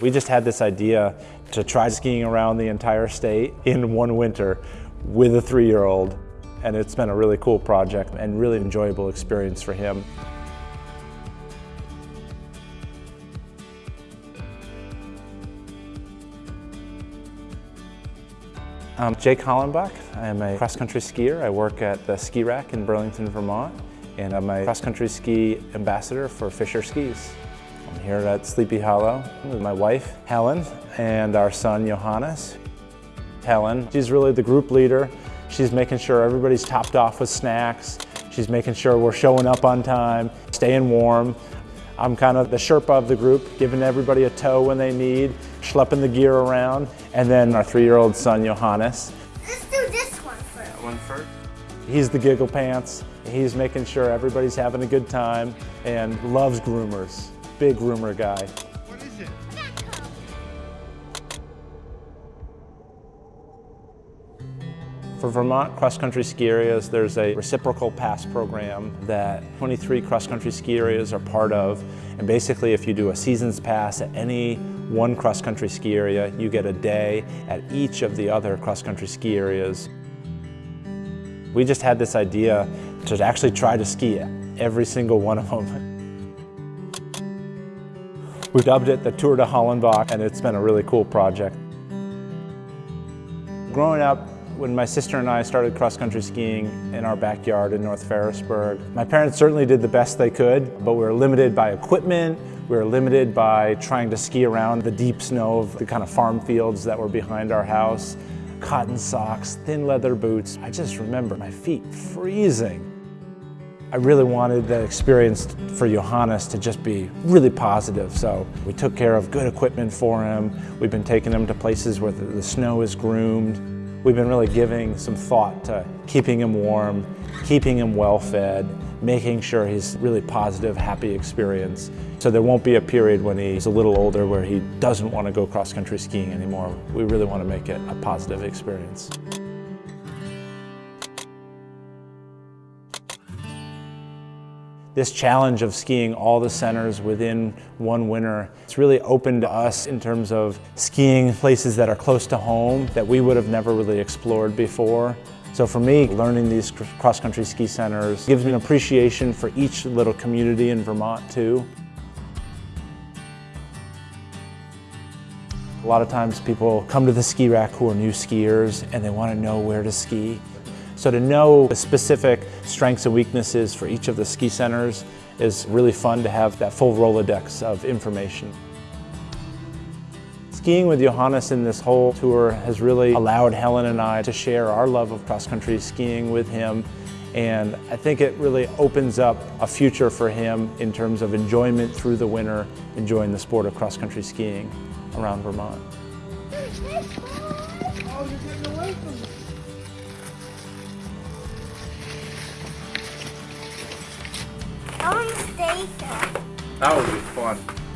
We just had this idea to try skiing around the entire state in one winter with a three-year-old. And it's been a really cool project and really enjoyable experience for him. I'm Jake Hollenbach. I'm a cross-country skier. I work at the Ski Rack in Burlington, Vermont, and I'm a cross-country ski ambassador for Fischer Skis. I'm here at Sleepy Hollow with my wife, Helen, and our son, Johannes. Helen, she's really the group leader. She's making sure everybody's topped off with snacks. She's making sure we're showing up on time, staying warm. I'm kind of the Sherpa of the group, giving everybody a tow when they need, schlepping the gear around, and then our three-year-old son, Johannes. Let's do this one first. That one first? He's the giggle pants. He's making sure everybody's having a good time and loves groomers. Big groomer guy. What is it? For Vermont cross-country ski areas, there's a reciprocal pass program that 23 cross-country ski areas are part of. And basically, if you do a season's pass at any one cross-country ski area, you get a day at each of the other cross-country ski areas. We just had this idea to actually try to ski every single one of them. We dubbed it the Tour de Hollenbach, and it's been a really cool project. Growing up, when my sister and I started cross-country skiing in our backyard in North Ferrisburgh, my parents certainly did the best they could, but we were limited by equipment, we were limited by trying to ski around the deep snow of the kind of farm fields that were behind our house. Cotton socks, thin leather boots. I just remember my feet freezing. I really wanted the experience for Johannes to just be really positive, so we took care of good equipment for him. We've been taking him to places where the snow is groomed. We've been really giving some thought to keeping him warm, keeping him well fed, making sure he's really positive, happy experience. So there won't be a period when he's a little older where he doesn't want to go cross-country skiing anymore. We really want to make it a positive experience. This challenge of skiing all the centers within one winter, it's really opened to us in terms of skiing places that are close to home that we would have never really explored before. So for me, learning these cross-country ski centers gives me an appreciation for each little community in Vermont too. A lot of times people come to the ski rack who are new skiers and they want to know where to ski. So to know the specific strengths and weaknesses for each of the ski centers is really fun to have that full Rolodex of information. Skiing with Johannes in this whole tour has really allowed Helen and I to share our love of cross-country skiing with him and I think it really opens up a future for him in terms of enjoyment through the winter, enjoying the sport of cross-country skiing around Vermont. Oh, That would be fun.